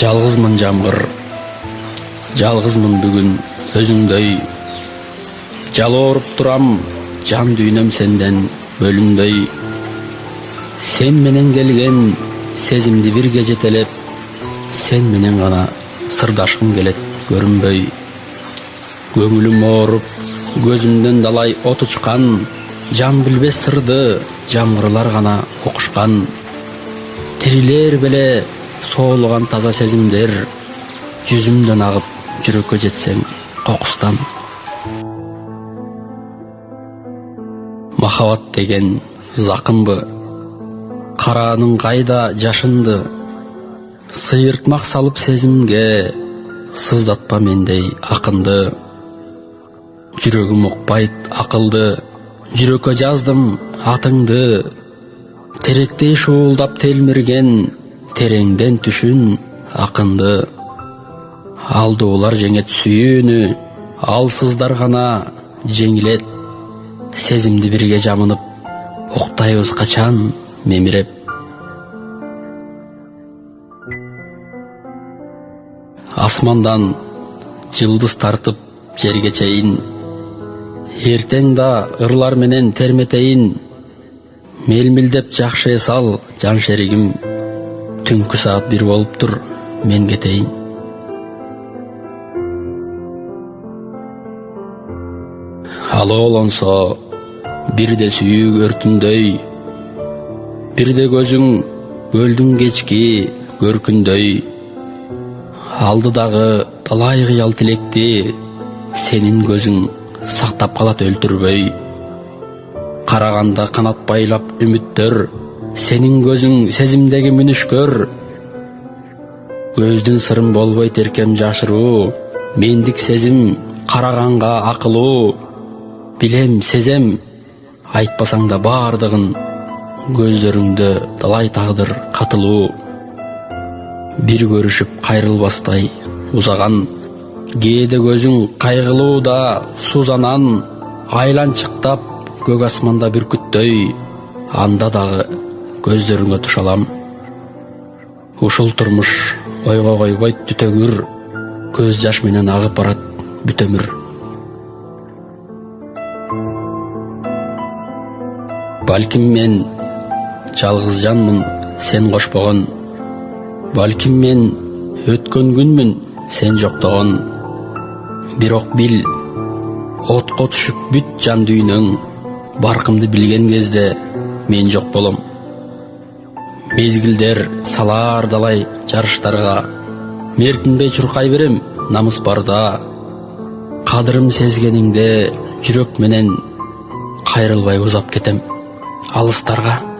жалгызмын жамгыр жалгызмын бүгүн өзүңдөй жалооруп турам жан дүйнөм сенден бөлүнбөй сен менен келген сезимди бирге жетелеп сен менен гана сырдашкым келет көрүнбөй көңүлүм ооруп көзүмдөн далай от учкан жан билбес сырды жамгырлар гана укушкан тирилер беле соолуган таза сезимдер жүзүмдөн агып жүрөккө жетсең кокустан махабат деген закымбы карааның кайда жашынды? Сыйыртмак салып сезимге сыздатпа мендей акынды жүрөгүм укпайт акылды жүрөккө жаздым атыңды. Теректей шуулдап телмирген тереңден түшүн акынды алдуулар жеңет сүйүүнү алсыздар гана жеңилет сезимди бирге жамынып уктайбыз качан мемиреп асмандан жылдыз тартып жерге чейин эртең да ырлар менен терметейин мелмилдеп жакшы эс ал жан шеригим түнкү саат бир болуптур мен кетейин. Алоолонсо бирде сүйүү өртүндөй. Бирде көзүң көлдүн кечки көркүндөй. Алдыдагы талай кыял тилекти сенин көзүң сактап калат өлтүрбөй. Караганда канат байлап үмүттөр. Сенин көзүң сезимдеги мүнүшкөр көздүн сырын болбойт эркем жашыруу мендик сезим караганга акылуу билем сезем айтпасаң да баардыгын көздөрүңдө талай тагдыр катылуу бир көрүшүп кайрылбастай узаган кээде көзүң кайгылуу да сузанан айланчыктап көк асманда бүркүттөй анда дагы көздөрүңө туш алам. Ушул турмуш ойго койбойт түтөгүр көз жаш менен агып барат бүт өмүр балким мен жалгыз жанмын сен кошпогон балким мен өткөн күнмүн сен жоктогон бирок бил отко түшүп бүт жан дүйнөң. Баркымды билген кезде мен жок болом. Мезгилдер салаар далай жарыштарга мертинбей чуркай берем намыс барда. Кадырым сезгениңде жүрөк менен кайрылбай узап кетем алыстарга